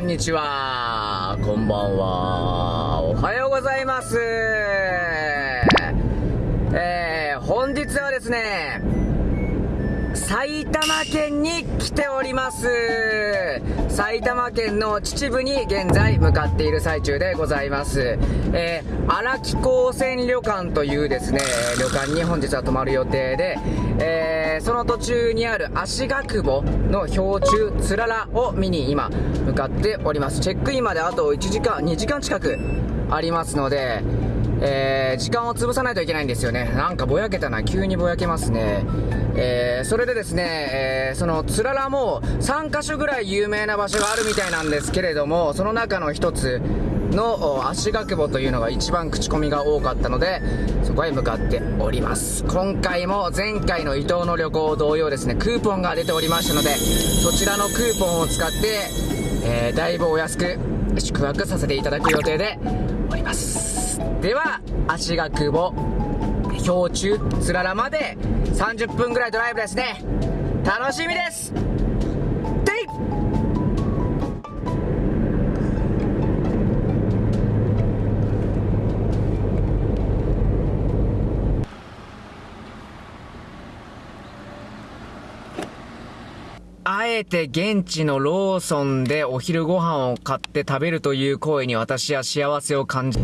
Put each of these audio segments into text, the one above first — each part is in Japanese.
んにちは。こんばんは。おはようございます。えー、本日はですね、埼玉県に来ております。埼玉県の秩父に現在向かっている最中でございます。えー、荒木高専旅館というですね、旅館に本日は泊まる予定で、えー、その途中にある足ヶ久保の氷柱つららを見に今向かっております。チェックインまであと1時間、2時間近くありますので、えー、時間を潰さないといけないんですよね。なんかぼやけたな。急にぼやけますね。えー、それでですね、えー、そのつららも3カ所ぐらい有名な場所があるみたいなんですけれども、その中の一つの足ヶ久保というのが一番口コミが多かったので、そこへ向かっております。今回も前回の伊東の旅行同様ですね、クーポンが出ておりましたので、そちらのクーポンを使って、えー、だいぶお安く宿泊させていただく予定でおります。では、足が久保、氷柱、つららまで30分ぐらいドライブですね。楽しみですえて現地のローソンでお昼ご飯を買って食べるという行為に私は幸せを感じ、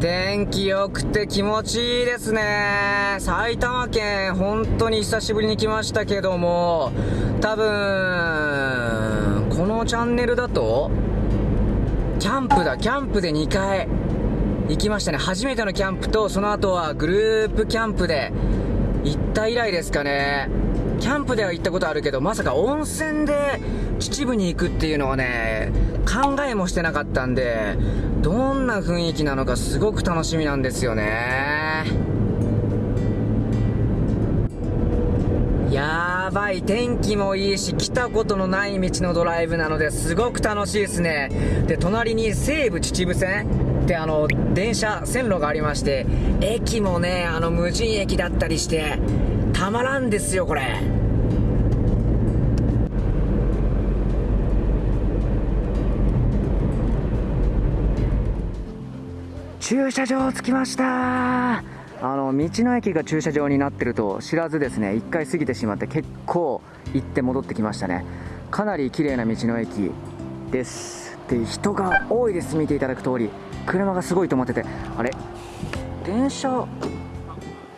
天気良くて気持ちいいですね。埼玉県、本当に久しぶりに来ましたけども、多分、このチャンネルだと、キャンプだ、キャンプで2回行きましたね。初めてのキャンプと、その後はグループキャンプで行った以来ですかね。キャンプでは行ったことあるけど、まさか温泉で秩父に行くっていうのはね、考えもしてなかったんで、どんな雰囲気なのかすごく楽しみなんですよね。やばい、天気もいいし、来たことのない道のドライブなのですごく楽しいですね。で、隣に西武秩父線？ってあの、電車、線路がありまして、駅もね、あの、無人駅だったりして、たまらんですよ、これ。駐車場着きました。あの道の駅が駐車場になってると知らずですね1回過ぎてしまって結構行って戻ってきましたね。かなり綺麗な道の駅です。で人が多いです見ていただく通り。車がすごい止まってて。あれ？電車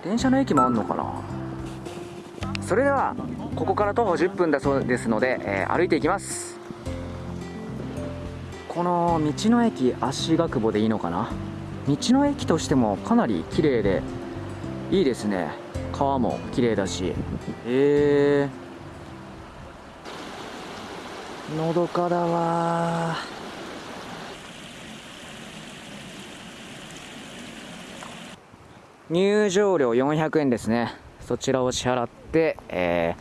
電車の駅もあんのかな？それではここから徒歩10分だそうですので、えー、歩いていきます。この道の駅足ヶ久保でいいのかな？道の駅としてもかなり綺麗でいいですね。川も綺麗だし。へえのどかだわ入場料400円ですね。そちらを支払って、え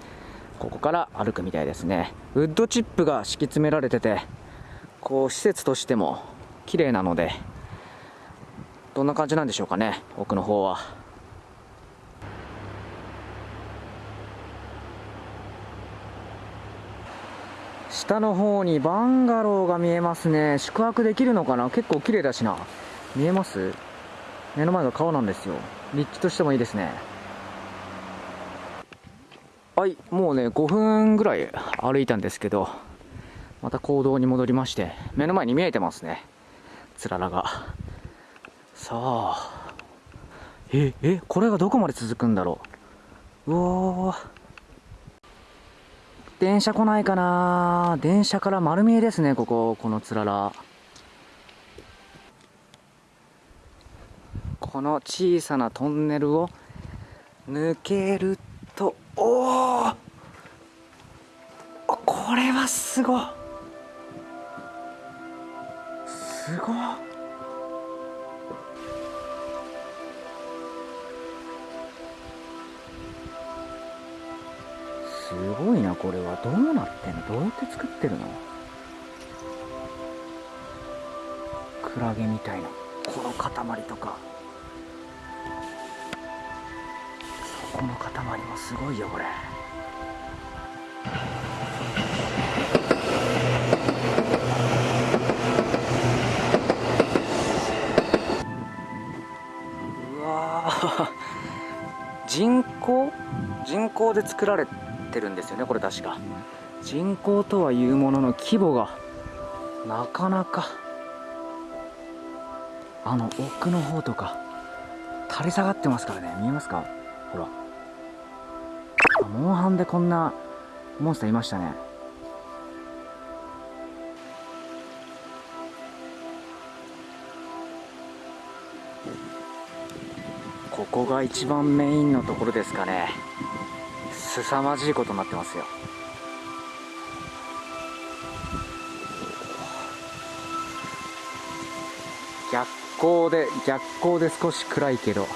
ー、ここから歩くみたいですね。ウッドチップが敷き詰められててこう施設としても綺麗なのでどんな感じなんでしょうかね奥の方は。下の方にバンガローが見えますね。宿泊できるのかな？結構綺麗だしな。見えます？目の前が川なんですよ。立地としてもいいですね。はいもうね5分ぐらい歩いたんですけどまた行動に戻りまして目の前に見えてますね。つららが。さあ。ええこれがどこまで続くんだろう。うお電車来ないかな電車から丸見えですねこここのつらら。この小さなトンネルを抜けるとおおこれはすごすごすごいなこれは。どうなってんの？どうやって作ってるの？クラゲみたいな。この塊とか。この塊もすごいよこれ。人工？人工で作られてるんですよねこれ確か。人工とはいうものの規模がなかなか。あの奥の方とか垂れ下がってますからね。見えますか？ほら。モンハンでこんなモンスターいましたね。ここが一番メインのところですかね。凄まじいことになってますよ。逆光で逆光で少し暗いけど。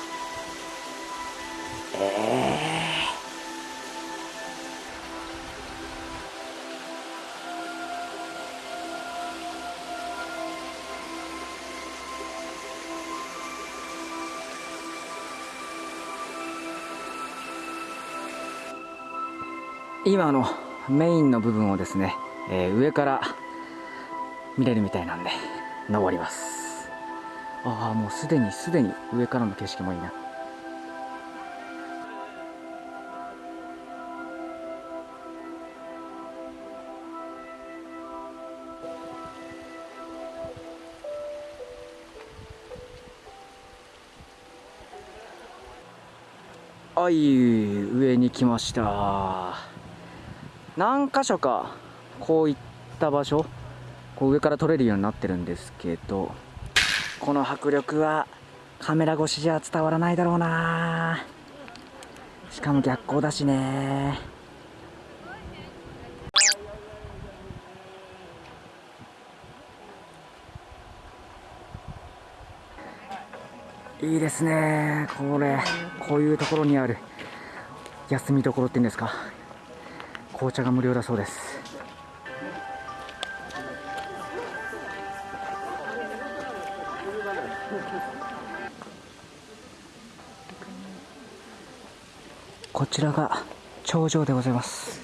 今のメインの部分をですね、えー、上から見れるみたいなんで登ります。ああもうすでにすでに上からの景色もいいな。はい上に来ました。何箇所かこういった場所こう上から撮れるようになってるんですけどこの迫力はカメラ越しじゃ伝わらないだろうな。しかも逆光だしね。いいですねこれ。こういうところにある休みどころっていうんですか。紅茶が無料だそうです。こちらが頂上でございます。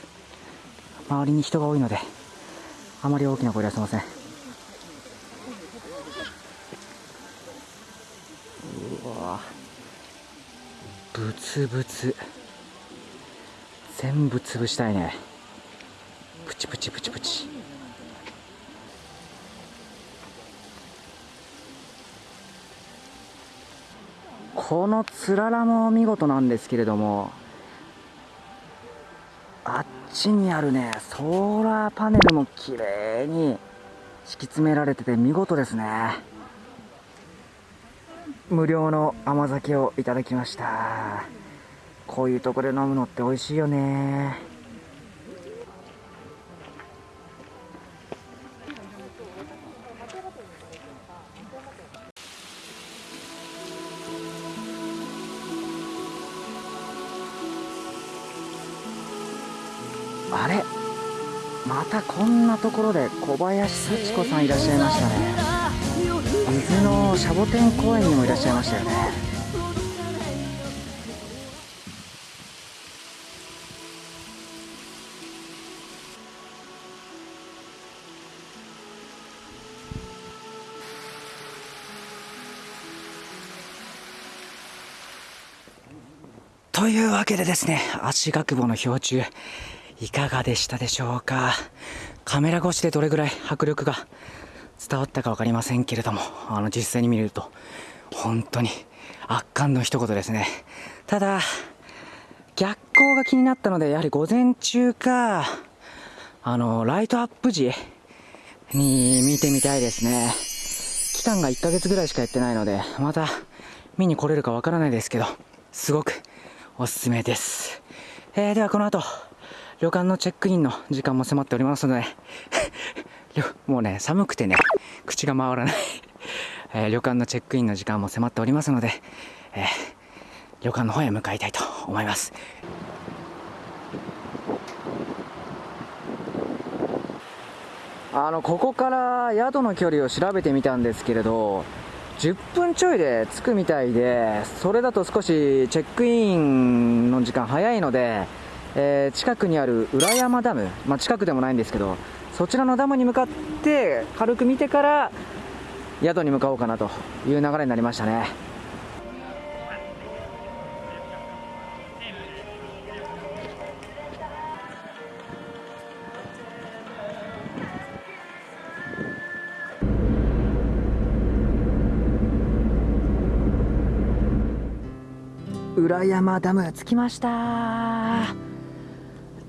周りに人が多いのであまり大きな声出せません。うわ。ブツブツ。全部潰したいね。プチプチプチプチ。このつららも見事なんですけれどもあっちにあるねソーラーパネルも綺麗に敷き詰められてて見事ですね。無料の甘酒をいただきました。こういうとこで飲むのって美味しいよね。あれ？またこんなところで小林幸子さんいらっしゃいましたね。伊豆のシャボテン公園にもいらっしゃいましたよね。というわけでですね、足学部の氷柱、いかがでしたでしょうか？カメラ越しでどれぐらい迫力が伝わったか分かりませんけれども、あの実際に見ると、本当に圧巻の一言ですね。ただ、逆光が気になったので、やはり午前中か、あの、ライトアップ時に見てみたいですね。期間が1ヶ月ぐらいしかやってないので、また見に来れるかわからないですけど、すごくおすすめです。えー、ではこの後、旅館のチェックインの時間も迫っておりますので もうね、寒くてね、口が回らないえー、旅館のチェックインの時間も迫っておりますので、えー、旅館の方へ向かいたいと思います。あのここから宿の距離を調べてみたんですけれど10分ちょいで着くみたいで、それだと少しチェックインの時間早いので、えー、近くにある裏山ダム、まあ、近くでもないんですけど、そちらのダムに向かって軽く見てから宿に向かおうかなという流れになりましたね。裏山ダム着きました。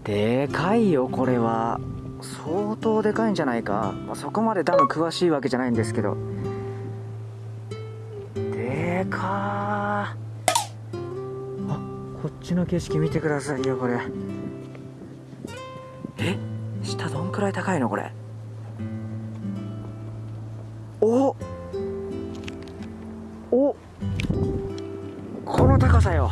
でかいよこれは。相当でかいんじゃないか、まあ、そこまでダム詳しいわけじゃないんですけど。でかー。あこっちの景色見てくださいよこれ。え？下どんくらい高いのこれ？高さよ。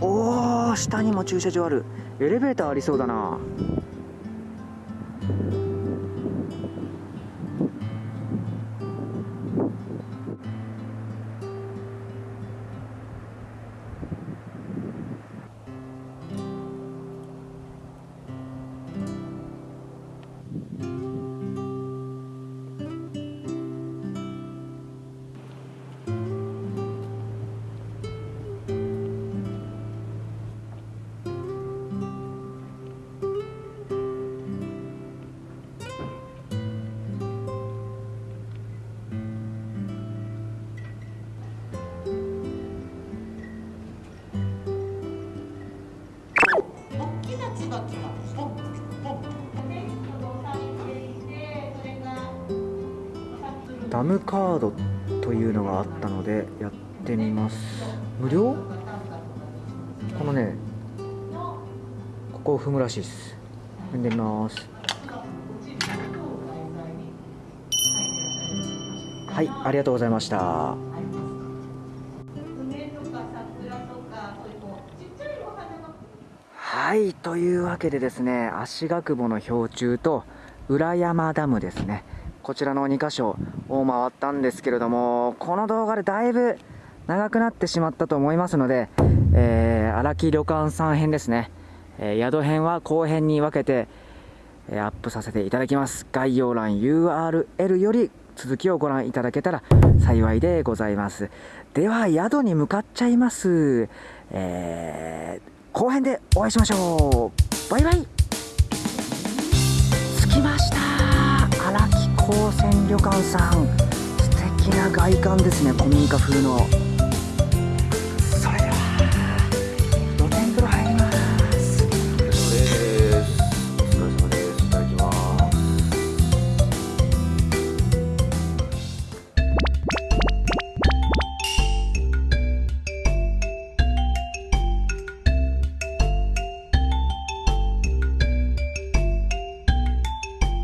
おお下にも駐車場ある。エレベーターありそうだな。ダムカードというのがあったのでやってみます。無料？このねここを踏むらしいです。踏んでみます。はいありがとうございました。はいというわけでですね足ヶ久保の氷柱と裏山ダムですね。こちらの2箇所を回ったんですけれどもこの動画でだいぶ長くなってしまったと思いますので、えー、荒木旅館さん編ですね、えー、宿編は後編に分けて、えー、アップさせていただきます。概要欄 URL より続きをご覧いただけたら幸いでございます。では宿に向かっちゃいます。えー後編でお会いしましょう。バイバイ。着きました。高専旅館さん。素敵な外観ですね古民家風の。